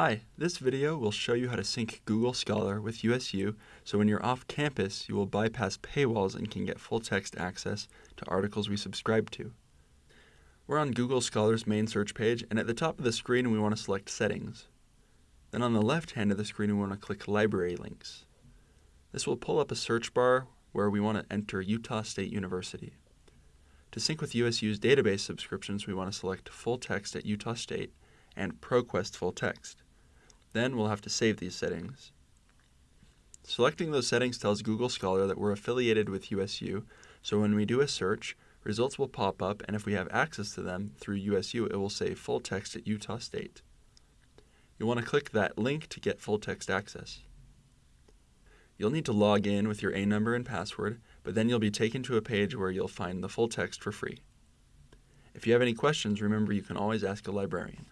Hi, this video will show you how to sync Google Scholar with USU so when you're off campus you will bypass paywalls and can get full text access to articles we subscribe to. We're on Google Scholar's main search page and at the top of the screen we want to select Settings. Then on the left hand of the screen we want to click Library Links. This will pull up a search bar where we want to enter Utah State University. To sync with USU's database subscriptions we want to select Full Text at Utah State and ProQuest Full Text. Then we'll have to save these settings. Selecting those settings tells Google Scholar that we're affiliated with USU, so when we do a search, results will pop up and if we have access to them through USU, it will say full text at Utah State. You'll want to click that link to get full text access. You'll need to log in with your A number and password, but then you'll be taken to a page where you'll find the full text for free. If you have any questions, remember you can always ask a librarian.